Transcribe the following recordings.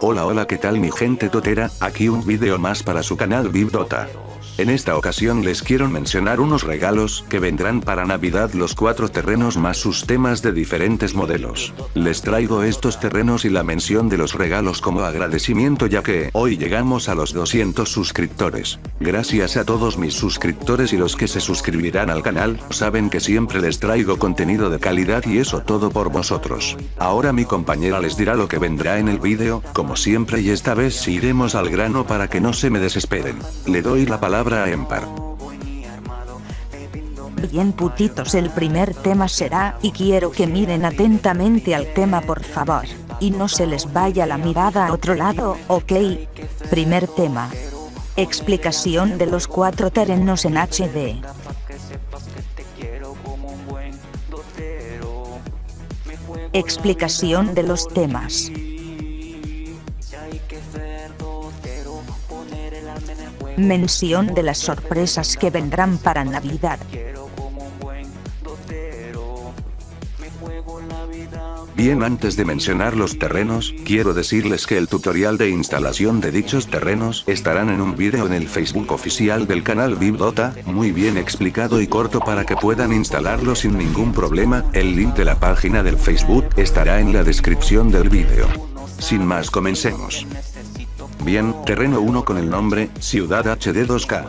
Hola hola qué tal mi gente totera, aquí un video más para su canal Dota. En esta ocasión les quiero mencionar unos regalos que vendrán para Navidad los cuatro terrenos más sus temas de diferentes modelos. Les traigo estos terrenos y la mención de los regalos como agradecimiento ya que hoy llegamos a los 200 suscriptores. Gracias a todos mis suscriptores y los que se suscribirán al canal, saben que siempre les traigo contenido de calidad y eso todo por vosotros. Ahora mi compañera les dirá lo que vendrá en el vídeo, como siempre y esta vez sí iremos al grano para que no se me desesperen. Le doy la palabra Bien putitos el primer tema será, y quiero que miren atentamente al tema por favor, y no se les vaya la mirada a otro lado, ok. Primer tema. Explicación de los cuatro terrenos en HD. Explicación de los temas. Mención de las sorpresas que vendrán para Navidad. Bien antes de mencionar los terrenos, quiero decirles que el tutorial de instalación de dichos terrenos estarán en un vídeo en el Facebook oficial del canal Dota, muy bien explicado y corto para que puedan instalarlo sin ningún problema, el link de la página del Facebook estará en la descripción del vídeo. Sin más comencemos. Bien, terreno 1 con el nombre, Ciudad HD 2K.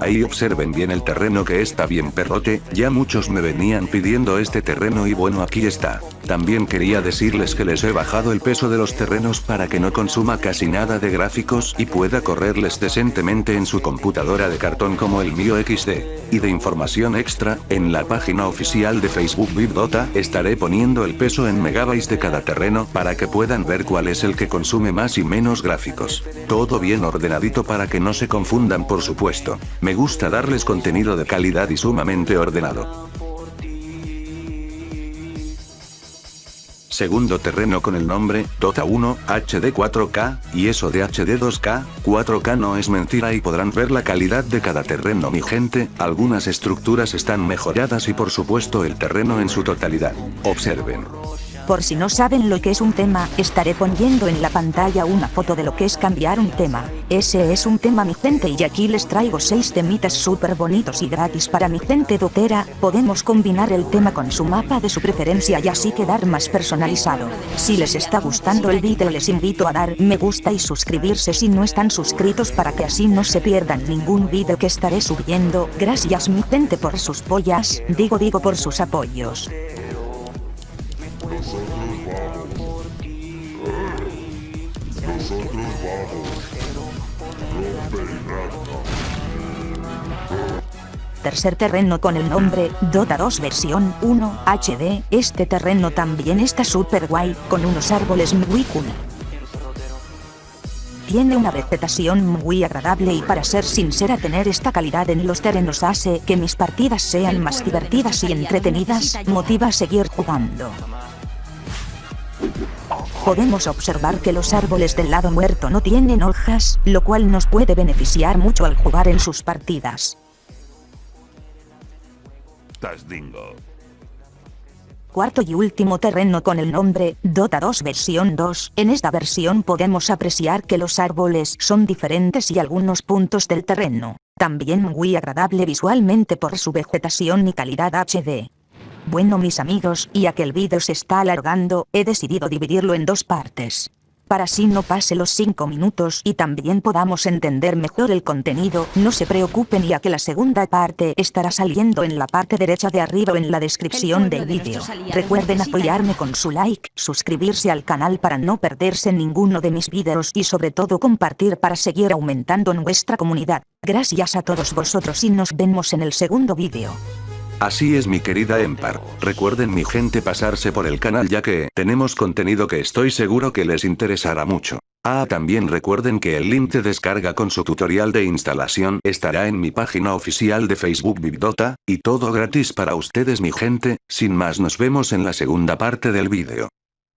Ahí observen bien el terreno que está bien perrote, ya muchos me venían pidiendo este terreno y bueno aquí está. También quería decirles que les he bajado el peso de los terrenos para que no consuma casi nada de gráficos y pueda correrles decentemente en su computadora de cartón como el mío XD. Y de información extra, en la página oficial de Facebook BitDota estaré poniendo el peso en megabytes de cada terreno para que puedan ver cuál es el que consume más y menos gráficos. Todo bien ordenadito para que no se confundan por supuesto. Me gusta darles contenido de calidad y sumamente ordenado. Segundo terreno con el nombre, Dota 1, HD 4K, y eso de HD 2K, 4K no es mentira y podrán ver la calidad de cada terreno mi gente, algunas estructuras están mejoradas y por supuesto el terreno en su totalidad. Observen. Por si no saben lo que es un tema, estaré poniendo en la pantalla una foto de lo que es cambiar un tema. Ese es un tema mi gente y aquí les traigo 6 temitas súper bonitos y gratis para mi gente dotera, podemos combinar el tema con su mapa de su preferencia y así quedar más personalizado. Si les está gustando el vídeo les invito a dar me gusta y suscribirse si no están suscritos para que así no se pierdan ningún vídeo que estaré subiendo. Gracias mi gente por sus pollas, digo digo por sus apoyos. Tercer terreno con el nombre, Dota 2 versión 1 HD, este terreno también está super guay, con unos árboles muy cool. Tiene una vegetación muy agradable y para ser sincera tener esta calidad en los terrenos hace que mis partidas sean más divertidas y entretenidas, motiva a seguir jugando podemos observar que los árboles del lado muerto no tienen hojas, lo cual nos puede beneficiar mucho al jugar en sus partidas. Cuarto y último terreno con el nombre, Dota 2 versión 2. En esta versión podemos apreciar que los árboles son diferentes y algunos puntos del terreno. También muy agradable visualmente por su vegetación y calidad HD. Bueno mis amigos, ya que el vídeo se está alargando, he decidido dividirlo en dos partes. Para así no pase los 5 minutos y también podamos entender mejor el contenido, no se preocupen ya que la segunda parte estará saliendo en la parte derecha de arriba o en la descripción del vídeo. Recuerden apoyarme con su like, suscribirse al canal para no perderse ninguno de mis vídeos y sobre todo compartir para seguir aumentando nuestra comunidad. Gracias a todos vosotros y nos vemos en el segundo vídeo. Así es mi querida Empar, recuerden mi gente pasarse por el canal ya que tenemos contenido que estoy seguro que les interesará mucho. Ah también recuerden que el link de descarga con su tutorial de instalación estará en mi página oficial de Facebook Bibdota, y todo gratis para ustedes mi gente, sin más nos vemos en la segunda parte del vídeo.